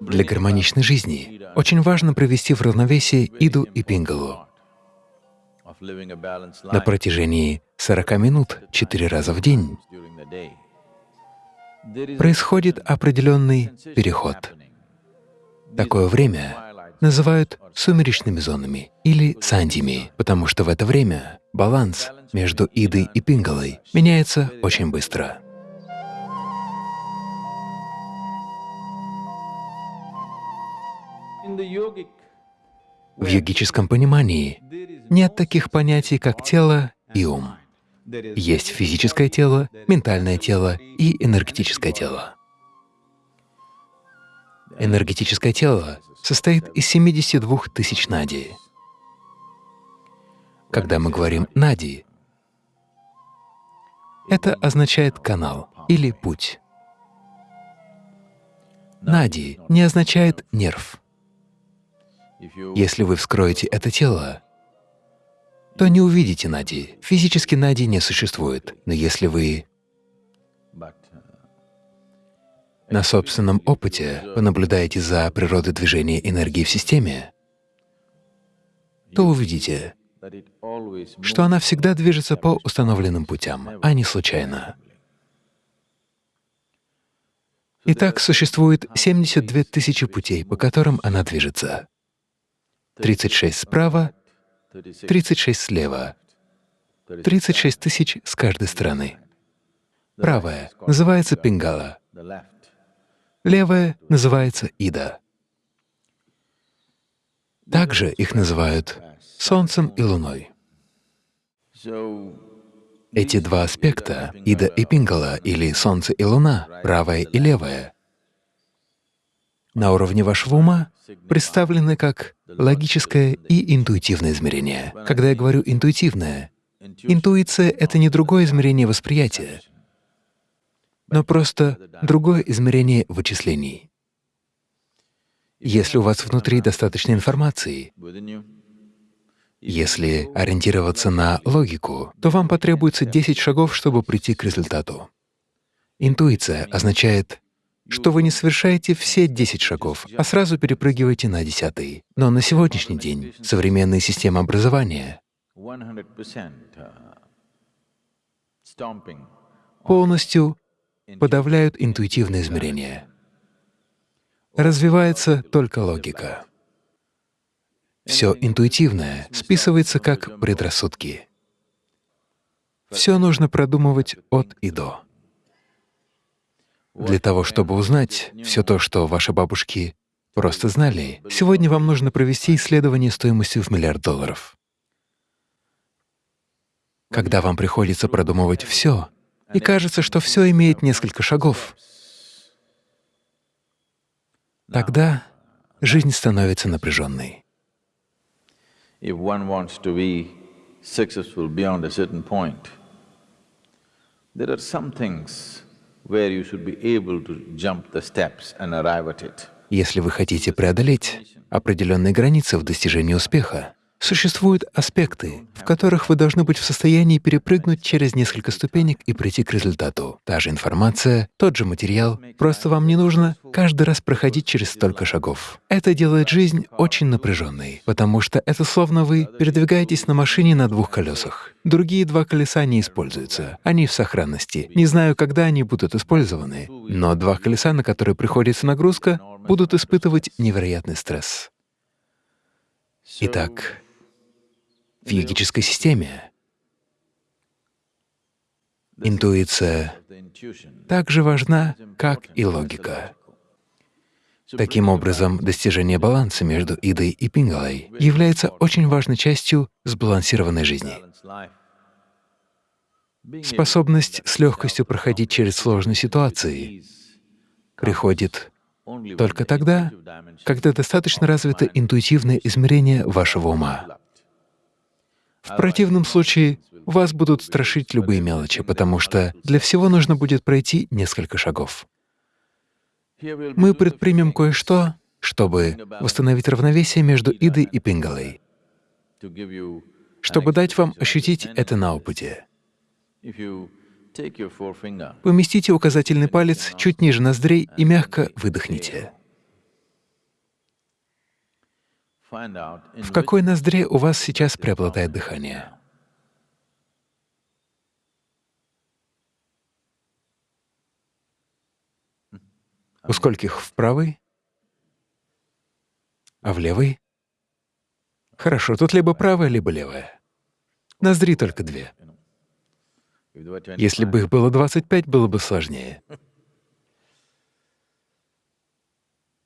Для гармоничной жизни очень важно привести в равновесие Иду и Пингалу. На протяжении 40 минут четыре раза в день происходит определенный переход. Такое время называют сумеречными зонами или сандиями, потому что в это время баланс между Идой и Пингалой меняется очень быстро. В йогическом понимании нет таких понятий, как тело и ум. Есть физическое тело, ментальное тело и энергетическое тело. Энергетическое тело состоит из 72 тысяч нади. Когда мы говорим «нади», это означает «канал» или «путь». Нади не означает «нерв». Если вы вскроете это тело, то не увидите Нади. Физически Нади не существует. Но если вы на собственном опыте понаблюдаете за природой движения энергии в системе, то увидите, что она всегда движется по установленным путям, а не случайно. Итак, существует 72 тысячи путей, по которым она движется. 36 справа, 36 слева, 36 тысяч с каждой стороны. Правая называется Пингала, левая называется Ида. Также их называют Солнцем и Луной. Эти два аспекта, Ида и Пингала, или Солнце и Луна, правая и левая, на уровне вашего ума представлены как логическое и интуитивное измерение. Когда я говорю «интуитивное», интуиция — это не другое измерение восприятия, но просто другое измерение вычислений. Если у вас внутри достаточно информации, если ориентироваться на логику, то вам потребуется 10 шагов, чтобы прийти к результату. Интуиция означает что вы не совершаете все 10 шагов, а сразу перепрыгиваете на десятый. Но на сегодняшний день современные системы образования полностью подавляют интуитивное измерение. Развивается только логика. Все интуитивное списывается как предрассудки. Все нужно продумывать от и до. Для того, чтобы узнать все то, что ваши бабушки просто знали, сегодня вам нужно провести исследование стоимостью в миллиард долларов. Когда вам приходится продумывать все, и кажется, что все имеет несколько шагов, тогда жизнь становится напряженной. There are some things если вы хотите преодолеть определенные границы в достижении успеха, Существуют аспекты, в которых вы должны быть в состоянии перепрыгнуть через несколько ступенек и прийти к результату. Та же информация, тот же материал, просто вам не нужно каждый раз проходить через столько шагов. Это делает жизнь очень напряженной, потому что это словно вы передвигаетесь на машине на двух колесах. Другие два колеса не используются, они в сохранности. Не знаю, когда они будут использованы, но два колеса, на которые приходится нагрузка, будут испытывать невероятный стресс. Итак, в йогической системе. Интуиция так же важна, как и логика. Таким образом, достижение баланса между идой и пингалой является очень важной частью сбалансированной жизни. Способность с легкостью проходить через сложные ситуации приходит только тогда, когда достаточно развито интуитивное измерение вашего ума. В противном случае вас будут страшить любые мелочи, потому что для всего нужно будет пройти несколько шагов. Мы предпримем кое-что, чтобы восстановить равновесие между Идой и Пингалой, чтобы дать вам ощутить это на опыте. Поместите указательный палец чуть ниже ноздрей и мягко выдохните. В какой ноздре у вас сейчас преобладает дыхание. У скольких в правой, а в левой? Хорошо, тут либо правая, либо левая. Ноздри только две. Если бы их было 25, было бы сложнее.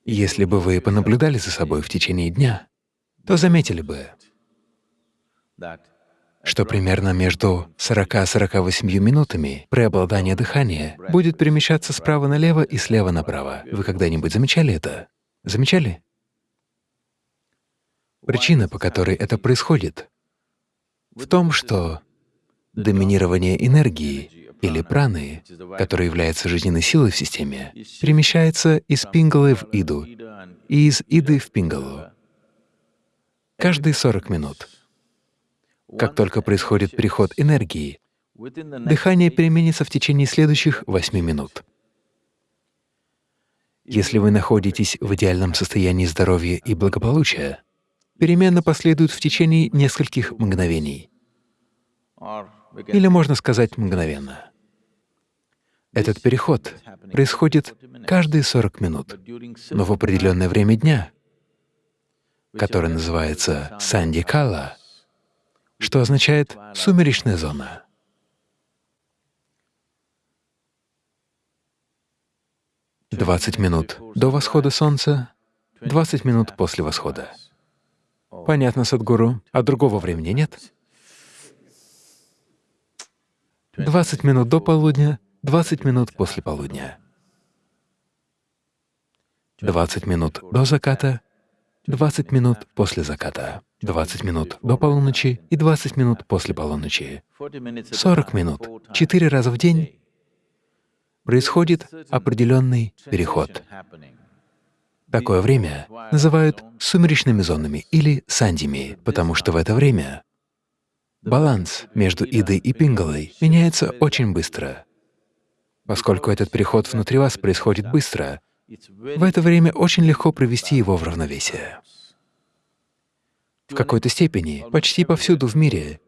Если бы вы понаблюдали за собой в течение дня, то заметили бы, что примерно между 40-48 минутами преобладание дыхания будет перемещаться справа налево и слева направо. Вы когда-нибудь замечали это? Замечали? Причина, по которой это происходит, в том, что доминирование энергии или праны, которая является жизненной силой в системе, перемещается из пингалы в иду и из иды в пингалу каждые 40 минут. Как только происходит переход энергии, дыхание переменится в течение следующих 8 минут. Если вы находитесь в идеальном состоянии здоровья и благополучия, перемена последует в течение нескольких мгновений. Или можно сказать мгновенно. Этот переход происходит каждые 40 минут, но в определенное время дня, которое называется Сандикала, что означает «сумеречная зона». Двадцать минут до восхода солнца, двадцать минут после восхода. Понятно, Садгуру. А другого времени нет? Двадцать минут до полудня, 20 минут после полудня, 20 минут до заката, 20 минут после заката, 20 минут до полуночи и 20 минут после полуночи. 40 минут, четыре раза в день происходит определенный переход. Такое время называют сумеречными зонами или сандями, потому что в это время баланс между идой и пингалой меняется очень быстро. Поскольку этот переход внутри вас происходит быстро, в это время очень легко привести его в равновесие. В какой-то степени, почти повсюду в мире,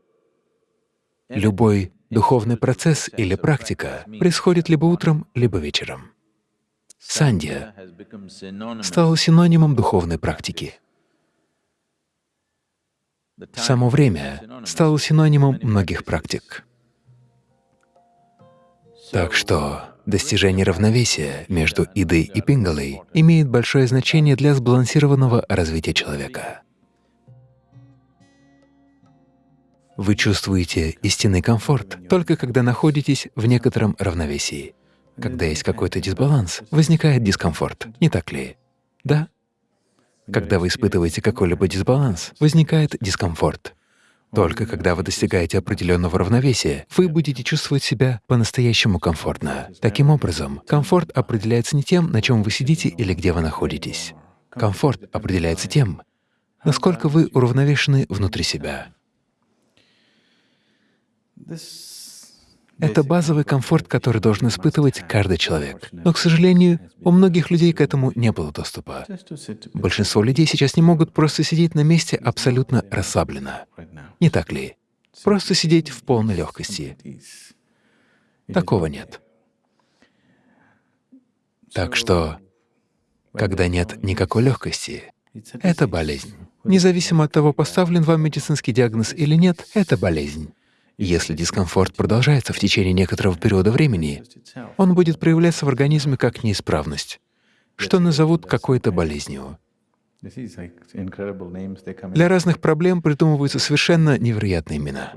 любой духовный процесс или практика происходит либо утром, либо вечером. Сандья стала синонимом духовной практики. Само время стало синонимом многих практик. Так что достижение равновесия между идой и пингалой имеет большое значение для сбалансированного развития человека. Вы чувствуете истинный комфорт только когда находитесь в некотором равновесии. Когда есть какой-то дисбаланс, возникает дискомфорт, не так ли? Да? Когда вы испытываете какой-либо дисбаланс, возникает дискомфорт. Только когда вы достигаете определенного равновесия, вы будете чувствовать себя по-настоящему комфортно. Таким образом, комфорт определяется не тем, на чем вы сидите или где вы находитесь. Комфорт определяется тем, насколько вы уравновешены внутри себя. Это базовый комфорт, который должен испытывать каждый человек. Но, к сожалению, у многих людей к этому не было доступа. Большинство людей сейчас не могут просто сидеть на месте абсолютно расслабленно. Не так ли? Просто сидеть в полной легкости. Такого нет. Так что, когда нет никакой легкости, это болезнь. Независимо от того, поставлен вам медицинский диагноз или нет, это болезнь. Если дискомфорт продолжается в течение некоторого периода времени, он будет проявляться в организме как неисправность, что назовут какой-то болезнью. Для разных проблем придумываются совершенно невероятные имена.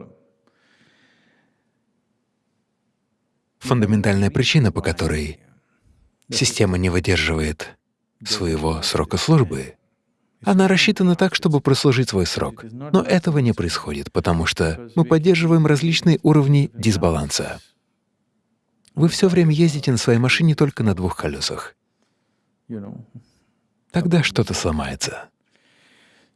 Фундаментальная причина, по которой система не выдерживает своего срока службы, она рассчитана так, чтобы прослужить свой срок. Но этого не происходит, потому что мы поддерживаем различные уровни дисбаланса. Вы все время ездите на своей машине только на двух колесах. Тогда что-то сломается.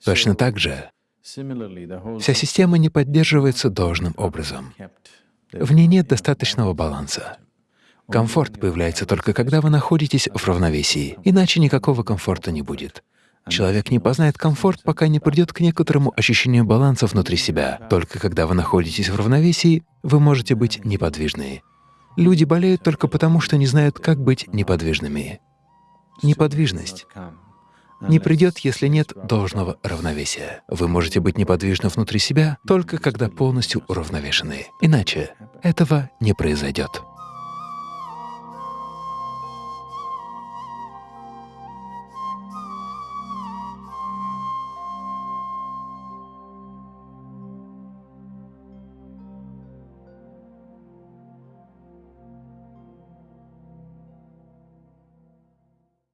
Точно так же вся система не поддерживается должным образом. В ней нет достаточного баланса. Комфорт появляется только когда вы находитесь в равновесии, иначе никакого комфорта не будет. Человек не познает комфорт, пока не придет к некоторому ощущению баланса внутри себя. Только когда вы находитесь в равновесии, вы можете быть неподвижны. Люди болеют только потому, что не знают, как быть неподвижными. Неподвижность не придет, если нет должного равновесия. Вы можете быть неподвижны внутри себя только когда полностью уравновешены. Иначе этого не произойдет.